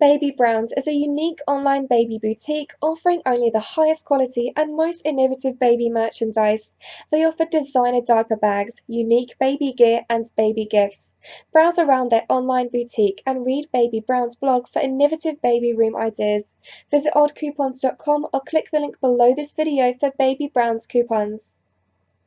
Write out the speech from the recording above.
Baby Browns is a unique online baby boutique offering only the highest quality and most innovative baby merchandise. They offer designer diaper bags, unique baby gear, and baby gifts. Browse around their online boutique and read Baby Brown's blog for innovative baby room ideas. Visit oddcoupons.com or click the link below this video for Baby Brown's coupons.